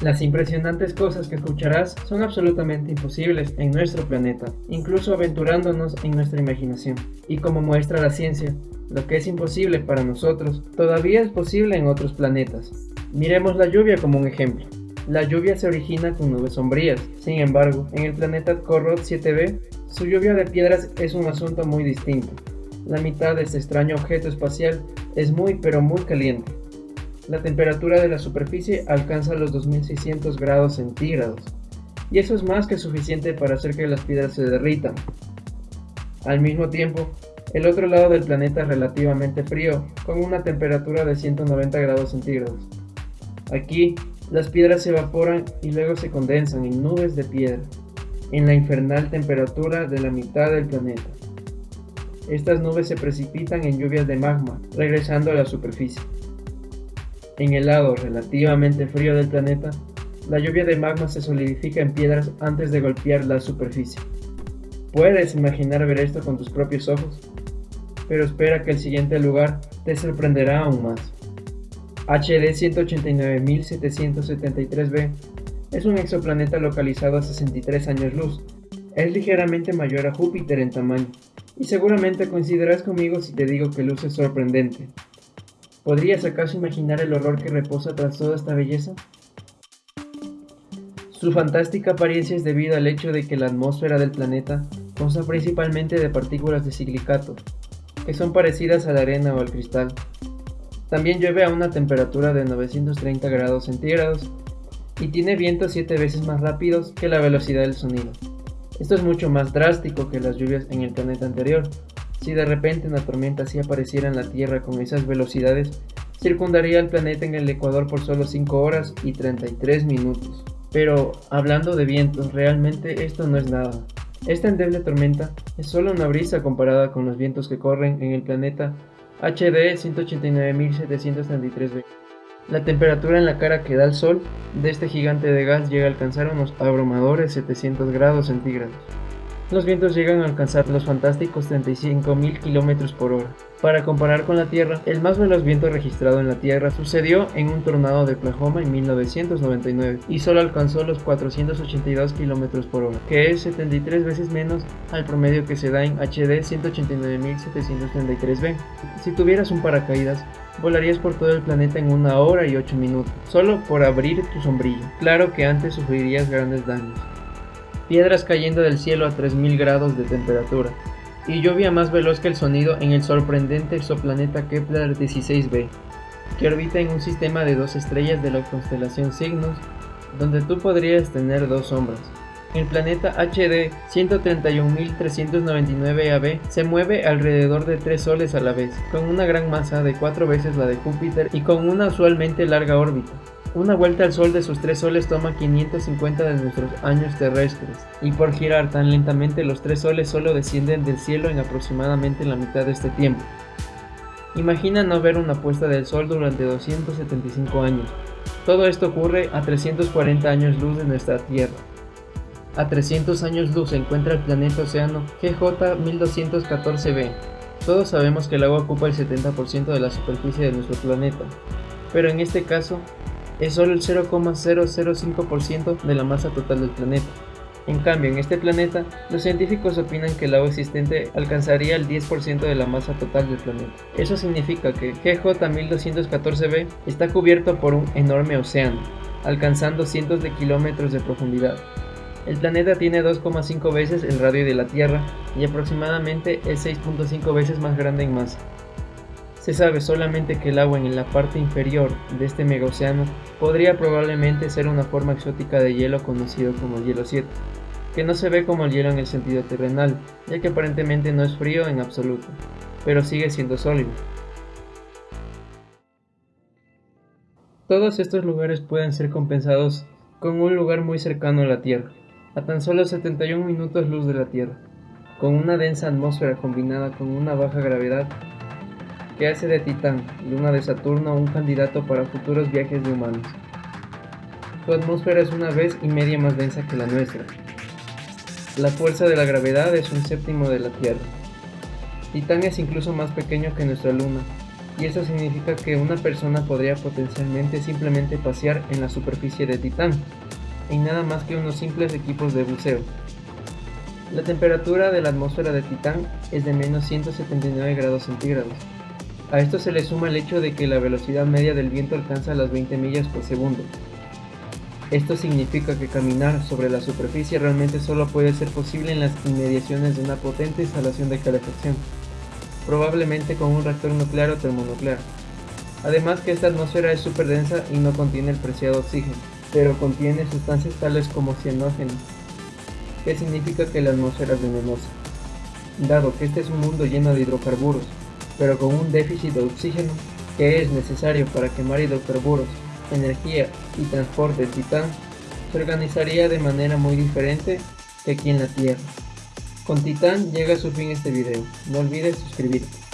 Las impresionantes cosas que escucharás son absolutamente imposibles en nuestro planeta, incluso aventurándonos en nuestra imaginación. Y como muestra la ciencia, lo que es imposible para nosotros todavía es posible en otros planetas. Miremos la lluvia como un ejemplo. La lluvia se origina con nubes sombrías, sin embargo, en el planeta Corot 7b, su lluvia de piedras es un asunto muy distinto. La mitad de este extraño objeto espacial es muy pero muy caliente, la temperatura de la superficie alcanza los 2600 grados centígrados, y eso es más que suficiente para hacer que las piedras se derritan. Al mismo tiempo, el otro lado del planeta es relativamente frío, con una temperatura de 190 grados centígrados. Aquí, las piedras se evaporan y luego se condensan en nubes de piedra, en la infernal temperatura de la mitad del planeta. Estas nubes se precipitan en lluvias de magma, regresando a la superficie. En el lado relativamente frío del planeta, la lluvia de magma se solidifica en piedras antes de golpear la superficie. Puedes imaginar ver esto con tus propios ojos, pero espera que el siguiente lugar te sorprenderá aún más. HD 189.773b es un exoplaneta localizado a 63 años luz. Es ligeramente mayor a Júpiter en tamaño, y seguramente coincidirás conmigo si te digo que luce sorprendente. ¿Podrías acaso imaginar el horror que reposa tras toda esta belleza? Su fantástica apariencia es debido al hecho de que la atmósfera del planeta consta principalmente de partículas de silicato, que son parecidas a la arena o al cristal. También llueve a una temperatura de 930 grados centígrados y tiene vientos 7 veces más rápidos que la velocidad del sonido. Esto es mucho más drástico que las lluvias en el planeta anterior, si de repente una tormenta así apareciera en la Tierra con esas velocidades, circundaría el planeta en el Ecuador por solo 5 horas y 33 minutos. Pero hablando de vientos, realmente esto no es nada. Esta endeble tormenta es solo una brisa comparada con los vientos que corren en el planeta HD 189.733b. La temperatura en la cara que da el Sol de este gigante de gas llega a alcanzar unos abrumadores 700 grados centígrados los vientos llegan a alcanzar los fantásticos 35.000 km por hora. Para comparar con la Tierra, el más veloz viento registrado en la Tierra sucedió en un tornado de Oklahoma en 1999 y solo alcanzó los 482 km por hora, que es 73 veces menos al promedio que se da en HD 189.733b. Si tuvieras un paracaídas, volarías por todo el planeta en una hora y 8 minutos, solo por abrir tu sombrilla. Claro que antes sufrirías grandes daños piedras cayendo del cielo a 3000 grados de temperatura, y lluvia más veloz que el sonido en el sorprendente exoplaneta Kepler 16b, que orbita en un sistema de dos estrellas de la constelación Cygnus, donde tú podrías tener dos sombras. El planeta HD 131.399 AB se mueve alrededor de tres soles a la vez, con una gran masa de cuatro veces la de Júpiter y con una usualmente larga órbita. Una vuelta al Sol de sus tres soles toma 550 de nuestros años terrestres, y por girar tan lentamente los tres soles solo descienden del cielo en aproximadamente la mitad de este tiempo. Imagina no ver una puesta del Sol durante 275 años. Todo esto ocurre a 340 años luz de nuestra Tierra. A 300 años luz se encuentra el planeta océano GJ 1214b. Todos sabemos que el agua ocupa el 70% de la superficie de nuestro planeta, pero en este caso es solo el 0,005% de la masa total del planeta. En cambio, en este planeta, los científicos opinan que el agua existente alcanzaría el 10% de la masa total del planeta. Eso significa que GJ 1214b está cubierto por un enorme océano, alcanzando cientos de kilómetros de profundidad. El planeta tiene 2,5 veces el radio de la Tierra y aproximadamente es 6.5 veces más grande en masa. Se sabe solamente que el agua en la parte inferior de este megaocéano podría probablemente ser una forma exótica de hielo conocido como el hielo 7, que no se ve como el hielo en el sentido terrenal, ya que aparentemente no es frío en absoluto, pero sigue siendo sólido. Todos estos lugares pueden ser compensados con un lugar muy cercano a la Tierra, a tan solo 71 minutos luz de la Tierra, con una densa atmósfera combinada con una baja gravedad que hace de Titán, luna de Saturno, un candidato para futuros viajes de humanos. Su atmósfera es una vez y media más densa que la nuestra. La fuerza de la gravedad es un séptimo de la Tierra. Titán es incluso más pequeño que nuestra luna, y eso significa que una persona podría potencialmente simplemente pasear en la superficie de Titán, en nada más que unos simples equipos de buceo. La temperatura de la atmósfera de Titán es de menos 179 grados centígrados. A esto se le suma el hecho de que la velocidad media del viento alcanza las 20 millas por segundo. Esto significa que caminar sobre la superficie realmente solo puede ser posible en las inmediaciones de una potente instalación de calefacción, probablemente con un reactor nuclear o termonuclear. Además que esta atmósfera es súper densa y no contiene el preciado oxígeno, pero contiene sustancias tales como cianógeno, que significa que la atmósfera es venenosa. Dado que este es un mundo lleno de hidrocarburos, pero con un déficit de oxígeno que es necesario para quemar hidrocarburos, energía y transporte en Titán, se organizaría de manera muy diferente que aquí en la Tierra. Con Titán llega a su fin este video, no olvides suscribirte.